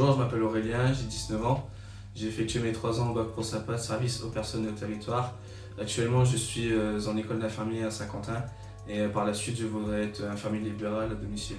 Aurélien, j'ai 19 ans. J'ai effectué mes 3 ans au bac pro SAPA, service aux personnes au territoire. Actuellement, je suis euh, en école d'infirmier à Saint-Quentin et euh, par la suite, je voudrais être infirmier libéral à domicile.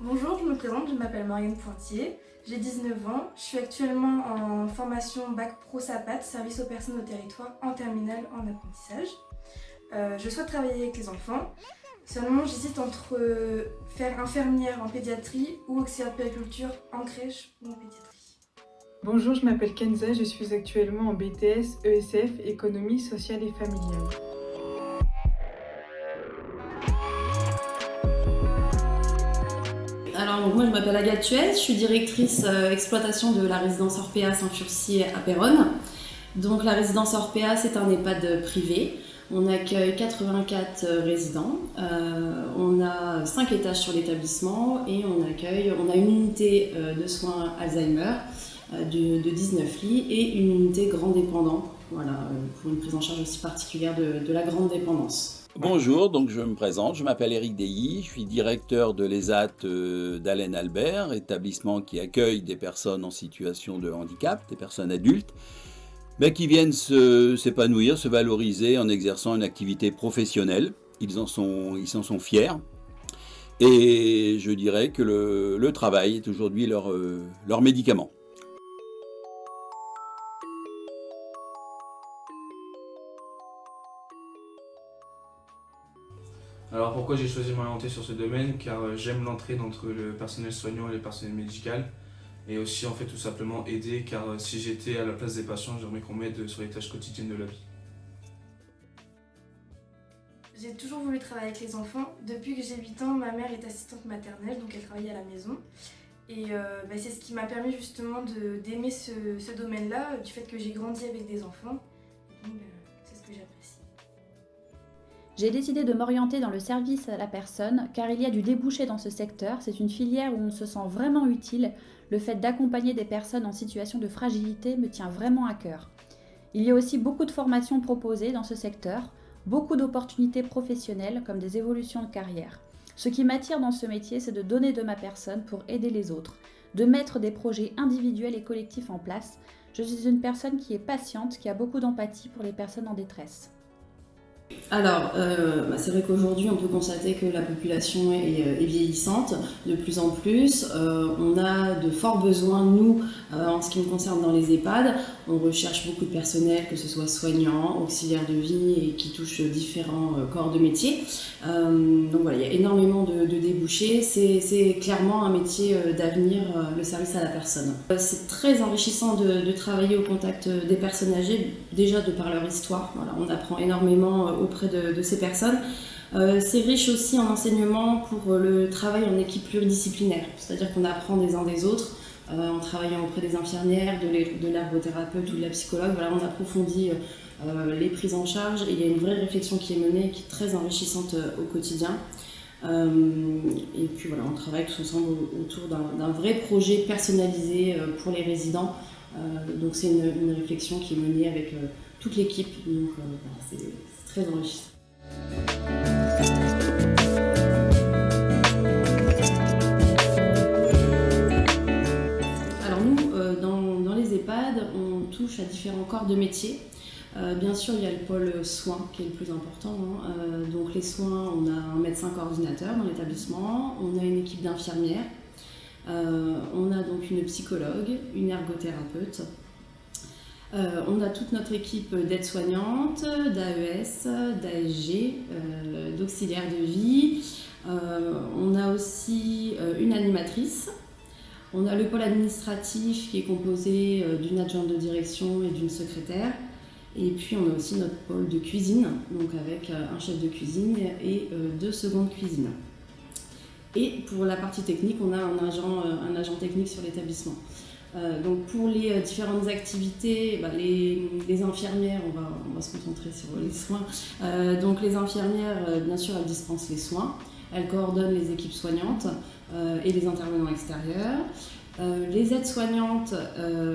Bonjour, je me présente, je m'appelle Marianne Pointier, j'ai 19 ans, je suis actuellement en formation bac pro SAPAT, service aux personnes au territoire, en terminale en apprentissage. Euh, je souhaite travailler avec les enfants, seulement j'hésite entre faire infirmière en pédiatrie ou auxiliaire de périculture en crèche ou en pédiatrie. Bonjour, je m'appelle Kenza, je suis actuellement en BTS ESF, économie sociale et familiale. Alors moi je m'appelle Agathe Tuez, je suis directrice euh, exploitation de la résidence Orpea Saint-Furcy à Péronne. Donc la résidence Orpea c'est un EHPAD privé. On accueille 84 euh, résidents, euh, on a 5 étages sur l'établissement et on accueille, on a une unité de soins Alzheimer, euh, de, 19 lits et une unité grand dépendant, voilà, euh, pour une prise en charge aussi particulière de, la grande dépendance. Bonjour, donc je me présente, je m'appelle Eric Deilly, je suis directeur de l'ESAT euh, d'Alain Albert, établissement qui accueille des personnes en situation de handicap, des personnes adultes, mais qui viennent s'épanouir, se, valoriser en exerçant une activité professionnelle. Ils en sont, ils en sont fiers. Et je dirais que le, travail est aujourd'hui leur, leur médicament. Alors pourquoi j'ai choisi de m'orienter sur ce domaine? Car euh, j'aime l'entraide entre le personnel soignant et le personnel médical. Et aussi en fait tout simplement aider car euh, si j'étais à la place des patients, j'aimerais qu'on m'aide sur les tâches quotidiennes de la vie. J'ai toujours voulu travailler avec les enfants. Depuis que j'ai 8 ans, ma mère est assistante maternelle, donc elle travaille à la maison. Et euh, bah, c'est ce qui m'a permis justement d'aimer ce, domaine-là, du fait que j'ai grandi avec des enfants. donc c'est ce que j'apprécie. J'ai décidé de m'orienter dans le service à la personne car il y a du débouché dans ce secteur. C'est une filière où on se sent vraiment utile. Le fait d'accompagner des personnes en situation de fragilité me tient vraiment à cœur. Il y a aussi beaucoup de formations proposées dans ce secteur, beaucoup d'opportunités professionnelles comme des évolutions de carrière. Ce qui m'attire dans ce métier, c'est de donner de ma personne pour aider les autres, de mettre des projets individuels et collectifs en place. Je suis une personne qui est patiente, qui a beaucoup d'empathie pour les personnes en détresse. Alors, euh, bah, c'est vrai qu'aujourd'hui, on peut constater que la population est, euh, vieillissante de plus en plus. Euh, on a de forts besoins, nous, en ce qui nous concerne dans les EHPAD. On recherche beaucoup de personnel, que ce soit soignants, auxiliaires de vie et qui touchent différents corps de métier. donc voilà, il y a énormément de, débouchés. C'est clairement un métier d'avenir, le service à la personne. C'est très enrichissant de, travailler au contact des personnes âgées, déjà de par leur histoire. On apprend énormément auprès de, ces personnes. Euh, c'est riche aussi en enseignement pour le travail en équipe pluridisciplinaire, c'est-à-dire qu'on apprend des uns des autres euh, en travaillant auprès des infirmières, de l'ergothérapeute ou de la psychologue. On approfondit euh, les prises en charge et il y a une vraie réflexion qui est menée qui est très enrichissante au quotidien. et puis voilà, on travaille tous ensemble autour d'un vrai projet personnalisé pour les résidents. donc c'est une, réflexion qui est menée avec toute l'équipe. Donc c'est très enrichissant. À différents corps de métier. Euh, bien sûr, il y a le pôle soins qui est le plus important. Hein. Euh, donc les soins, on a un médecin coordinateur dans l'établissement, on a une équipe d'infirmières, on a donc une psychologue, une ergothérapeute, euh, on a toute notre équipe d'aides-soignantes, d'AES, d'ASG, euh, d'auxiliaires de vie. Euh, on a aussi une animatrice. On a le pôle administratif qui est composé d'une adjointe de direction et d'une secrétaire. Et puis on a aussi notre pôle de cuisine, donc avec un chef de cuisine et deux secondes cuisine. Et pour la partie technique, on a un agent, technique sur l'établissement. Euh, donc pour les euh, différentes activités, bah, les, infirmières, on va, se concentrer sur les soins. Euh, donc les infirmières, bien sûr, elles dispensent les soins, elles coordonnent les équipes soignantes et les intervenants extérieurs. les aides-soignantes,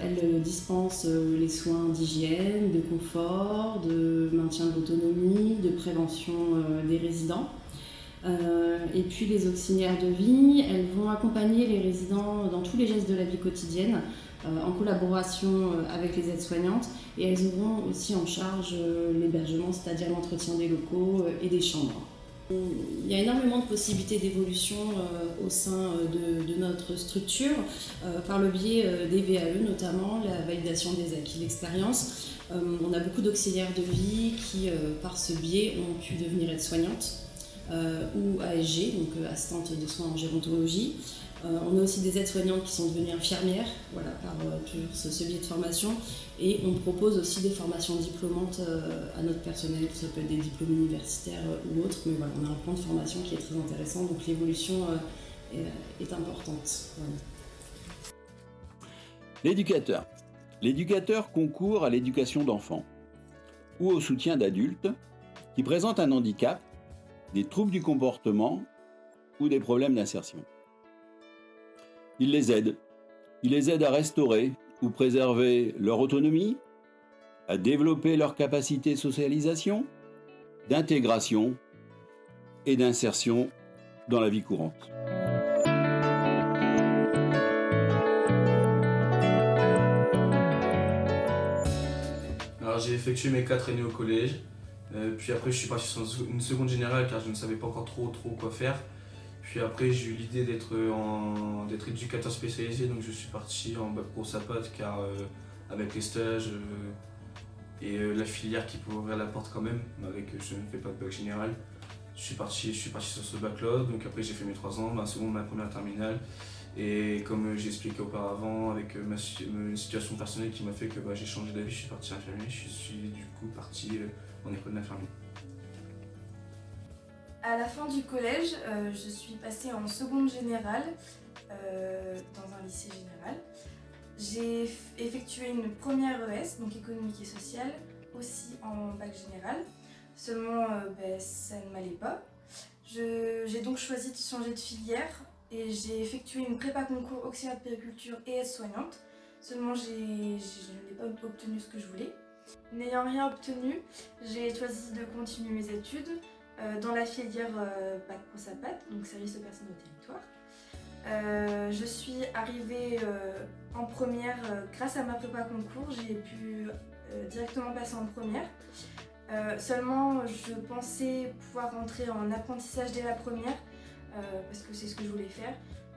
elles dispensent les soins d'hygiène, de confort, de maintien de l'autonomie, de prévention des résidents. et puis les auxiliaires de vie, elles vont accompagner les résidents dans tous les gestes de la vie quotidienne, en collaboration avec les aides-soignantes, et elles auront aussi en charge l'hébergement, c'est-à-dire l'entretien des locaux et des chambres. Il y a énormément de possibilités d'évolution euh, au sein euh, de, notre structure, euh, par le biais des VAE notamment, la validation des acquis d'expérience. On a beaucoup d'auxiliaires de vie qui, par ce biais, ont pu devenir aides-soignantes ou ASG, donc assistante de soins en gérontologie. Euh, on a aussi des aides-soignantes qui sont devenues infirmières, voilà, par euh, ce, biais de formation. Et on propose aussi des formations diplômantes euh, à notre personnel, peut être des diplômes universitaires ou autres, mais voilà, on a un plan de formation qui est très intéressant, donc l'évolution est, importante. L'éducateur. L'éducateur concourt à l'éducation d'enfants ou au soutien d'adultes qui présentent un handicap, des troubles du comportement ou des problèmes d'insertion. Il les aide. Il les aide à restaurer ou préserver leur autonomie, à développer leur capacité de socialisation, d'intégration et d'insertion dans la vie courante. J'ai effectué mes quatre années au collège, euh, puis après je suis parti sur une seconde générale car je ne savais pas encore trop trop quoi faire. Puis après, j'ai eu l'idée d'être éducateur spécialisé, donc je suis parti en bac pro SAPAT car euh, avec les stages euh, et euh, la filière qui pouvait ouvrir la porte quand même, avec je ne fais pas de bac général. Je suis parti, je suis parti sur ce bac-là, donc après j'ai fait mes trois ans, ma seconde, ma première terminale. Et comme j'ai expliqué auparavant, avec ma, une situation personnelle qui m'a fait que bah, j'ai changé d'avis, je suis parti infirmier, je suis du coup parti en école d'infirmier. À la fin du collège, euh, je suis passée en seconde générale euh, dans un lycée général. J'ai effectué une première ES, donc économique et sociale, aussi en bac général. Seulement, euh, ben, ça ne m'allait pas. J'ai donc choisi de changer de filière et j'ai effectué une prépa concours auxiliaire de périculture et aide-soignante. Seulement, je n'ai pas obtenu ce que je voulais. N'ayant rien obtenu, j'ai choisi de continuer mes études dans la filière euh, Bac Pro Sapat, donc service aux personnes au territoire. Euh, je suis arrivée en première grâce à ma prépa concours, j'ai pu directement passer en première. seulement, je pensais pouvoir rentrer en apprentissage dès la première, parce que c'est ce que je voulais faire.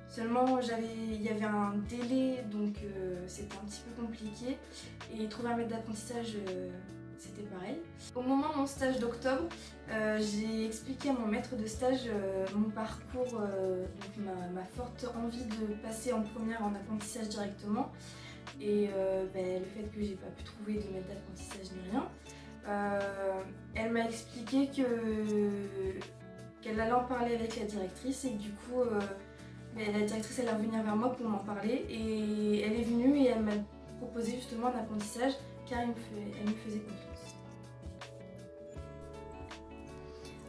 Seulement, il y avait un délai, donc c'était un petit peu compliqué. Et trouver un maître d'apprentissage, c'était pareil. Au moment de mon stage d'octobre, euh, j'ai expliqué à mon maître de stage euh, mon parcours, euh, ma, forte envie de passer en première en apprentissage directement et ben, le fait que j'ai pas pu trouver de maître d'apprentissage ni rien. elle m'a expliqué qu'elle allait en parler avec la directrice et du coup ben, la directrice elle est revenue vers moi pour m'en parler et elle est venue et elle m'a proposé justement un apprentissage car elle me faisait confiance.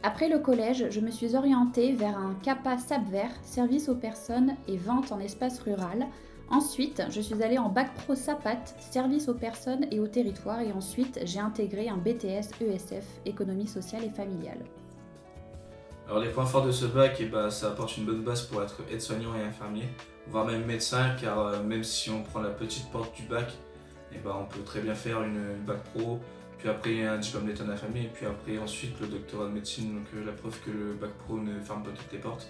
Après le collège, je me suis orientée vers un CAPA SAPVER, service aux personnes et vente en espace rural. Ensuite, je suis allée en bac pro SAPAT, service aux personnes et au territoire, et ensuite j'ai intégré un BTS ESF, économie sociale et familiale. Alors les points forts de ce bac, eh ben, ça apporte une bonne base pour être aide-soignant et infirmier, voire même médecin, car euh, même si on prend la petite porte du bac, eh ben, on peut très bien faire une bac pro, puis après un diplôme d'état de la famille, et puis après ensuite le doctorat de médecine, donc euh, la preuve que le bac pro ne ferme pas toutes les portes.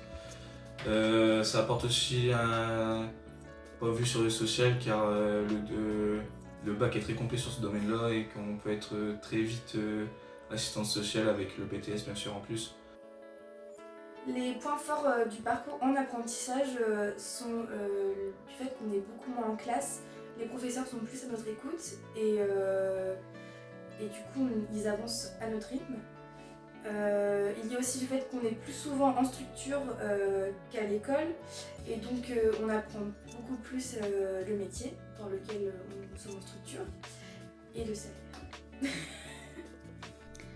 Euh, ça apporte aussi un point de vue sur le social car euh, le, bac est très complet sur ce domaine-là et qu'on peut être très vite assistante sociale avec le BTS bien sûr en plus. Les points forts du parcours en apprentissage sont du fait qu'on est beaucoup moins en classe, les professeurs sont plus à notre écoute et et du coup ils avancent à notre rythme. Euh, il y a aussi le fait qu'on est plus souvent en structure euh, qu'à l'école et donc euh, on apprend beaucoup plus le métier dans lequel on sommes en structure et le salaire.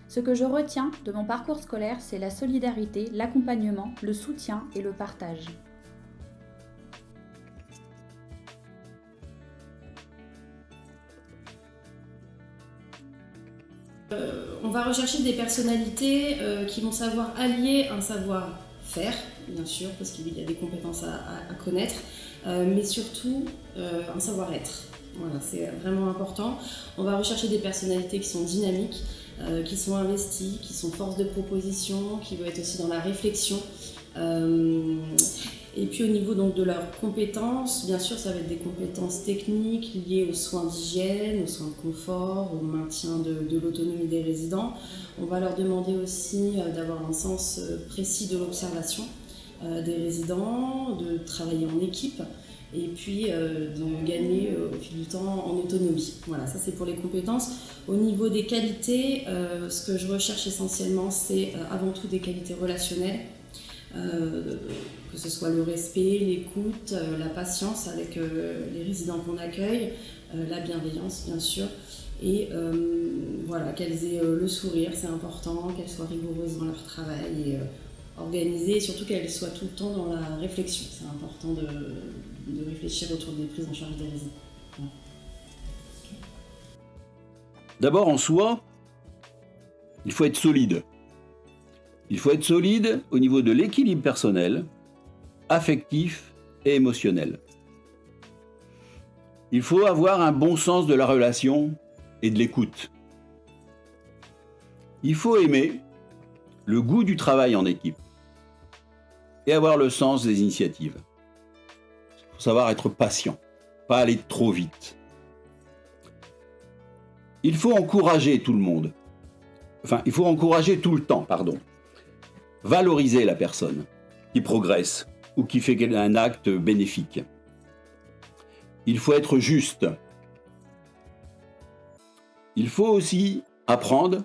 Ce que je retiens de mon parcours scolaire, c'est la solidarité, l'accompagnement, le soutien et le partage. On va rechercher des personnalités qui vont savoir allier un savoir-faire, bien sûr, parce qu'il y a des compétences à, connaître, mais surtout un savoir-être. Voilà, c'est vraiment important. On va rechercher des personnalités qui sont dynamiques, euh, qui sont investies, qui sont force de proposition, qui vont être aussi dans la réflexion. Euh, et puis au niveau donc, de leurs compétences, bien sûr, ça va être des compétences techniques liées aux soins d'hygiène, aux soins de confort, au maintien de, l'autonomie des résidents. On va leur demander aussi euh, d'avoir un sens précis de l'observation des résidents, de travailler en équipe et puis euh, de gagner euh, au fil du temps en autonomie. Voilà, ça c'est pour les compétences. Au niveau des qualités, euh, ce que je recherche essentiellement, c'est avant tout des qualités relationnelles, que ce soit le respect, l'écoute, la patience avec les résidents qu'on accueille, la bienveillance bien sûr, et voilà, qu'elles aient le sourire, c'est important, qu'elles soient rigoureuses dans leur travail et organisées, et surtout qu'elles soient tout le temps dans la réflexion. C'est important de de réfléchir autour des prises en charge des résidents. D'abord en soi, il faut être solide. Il faut être solide au niveau de l'équilibre personnel, affectif et émotionnel. Il faut avoir un bon sens de la relation et de l'écoute. Il faut aimer le goût du travail en équipe et avoir le sens des initiatives savoir être patient, pas aller trop vite. Il faut encourager tout le monde. Enfin, il faut encourager tout le temps, pardon. Valoriser la personne qui progresse ou qui fait un acte bénéfique. Il faut être juste. Il faut aussi apprendre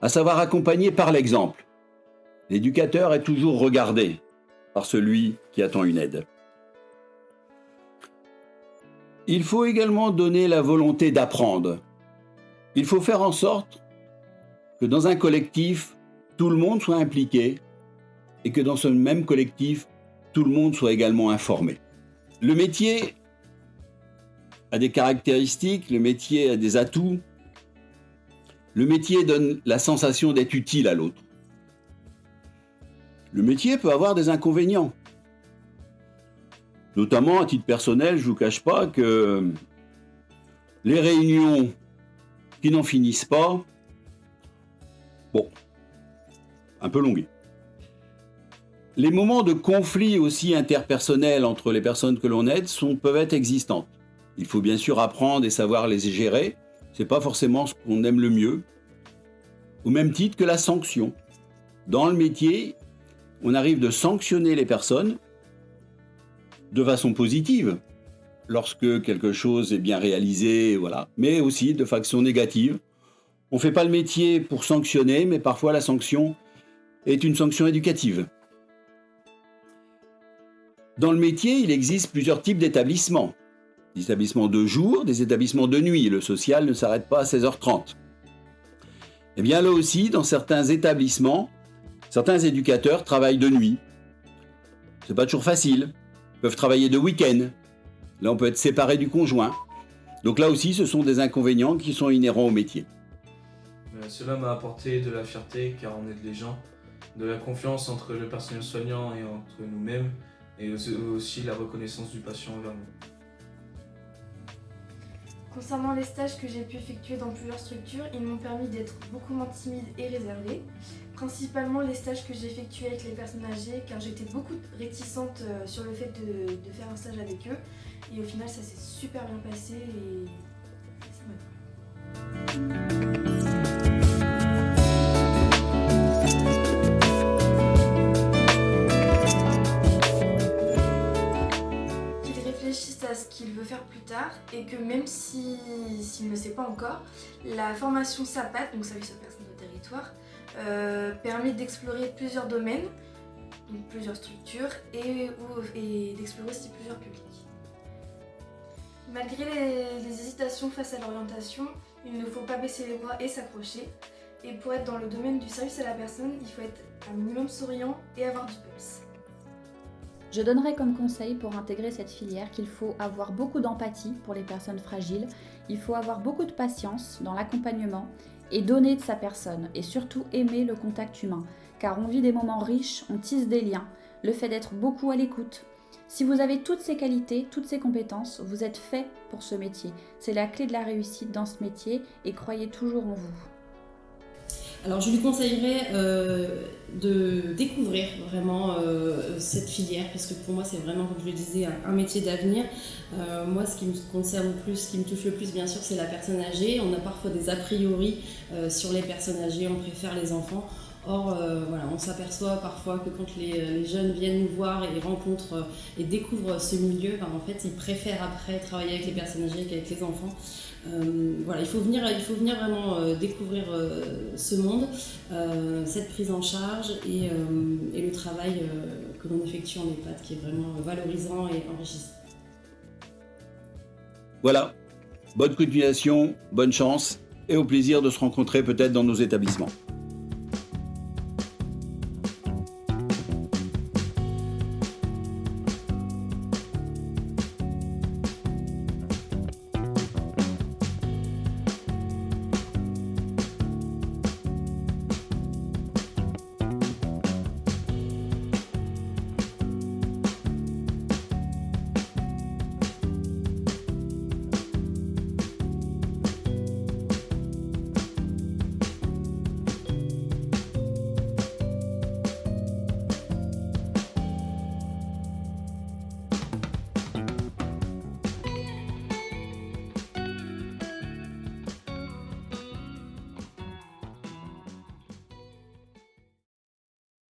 à savoir accompagner par l'exemple. L'éducateur est toujours regardé par celui qui attend une aide. Il faut également donner la volonté d'apprendre. Il faut faire en sorte que dans un collectif, tout le monde soit impliqué et que dans ce même collectif, tout le monde soit également informé. Le métier a des caractéristiques, le métier a des atouts. Le métier donne la sensation d'être utile à l'autre. Le métier peut avoir des inconvénients. Notamment, à titre personnel, je ne vous cache pas que les réunions qui n'en finissent pas, bon, un peu longues. Les moments de conflit aussi interpersonnels entre les personnes que l'on aide peuvent être existantes. Il faut bien sûr apprendre et savoir les gérer. Ce n'est pas forcément ce qu'on aime le mieux. Au même titre que la sanction. Dans le métier, on arrive de sanctionner les personnes de façon positive, lorsque quelque chose est bien réalisé, voilà, mais aussi de façon négative. On ne fait pas le métier pour sanctionner, mais parfois la sanction est une sanction éducative. Dans le métier, il existe plusieurs types d'établissements. Des établissements de jour, des établissements de nuit. Le social ne s'arrête pas à 16h30. Eh bien là aussi, dans certains établissements, certains éducateurs travaillent de nuit. C'est pas toujours facile peuvent travailler de week-end. Là, on peut être séparé du conjoint. Donc là aussi, ce sont des inconvénients qui sont inhérents au métier. Euh, cela m'a apporté de la fierté car on aide les gens, de la confiance entre le personnel soignant et entre nous-mêmes, et aussi la reconnaissance du patient envers nous. Concernant les stages que j'ai pu effectuer dans plusieurs structures, ils m'ont permis d'être beaucoup moins timide et réservée. Principalement les stages que j'ai effectués avec les personnes âgées car j'étais beaucoup réticente euh, sur le fait de, faire un stage avec eux. Et au final ça s'est super bien passé et ça m'a plu. Et que même s'il ne le sait pas encore, la formation SAPAT, donc Service aux personnes de territoire, euh, permet d'explorer plusieurs domaines, donc plusieurs structures et, d'explorer aussi plusieurs publics. Malgré les, hésitations face à l'orientation, il ne faut pas baisser les bras et s'accrocher. Et pour être dans le domaine du service à la personne, il faut être un minimum souriant et avoir du peps. Je donnerais comme conseil pour intégrer cette filière qu'il faut avoir beaucoup d'empathie pour les personnes fragiles, il faut avoir beaucoup de patience dans l'accompagnement et donner de sa personne et surtout aimer le contact humain car on vit des moments riches, on tisse des liens, le fait d'être beaucoup à l'écoute. Si vous avez toutes ces qualités, toutes ces compétences, vous êtes fait pour ce métier. C'est la clé de la réussite dans ce métier et croyez toujours en vous. Alors je lui conseillerais euh, de découvrir vraiment euh, cette filière parce que pour moi c'est vraiment, comme je le disais, un, métier d'avenir. Euh, moi ce qui me concerne le plus, ce qui me touche le plus bien sûr c'est la personne âgée. On a parfois des a priori sur les personnes âgées, on préfère les enfants. Or, voilà, on s'aperçoit parfois que quand les, jeunes viennent nous voir et rencontrent et découvrent ce milieu, ben, en fait, ils préfèrent après travailler avec les personnes âgées qu'avec les enfants. Euh, voilà, il faut venir, il faut venir vraiment euh, découvrir euh, ce monde, cette prise en charge et, et le travail que l'on effectue en EHPAD qui est vraiment valorisant et enrichissant. Voilà, bonne continuation, bonne chance et au plaisir de se rencontrer peut-être dans nos établissements.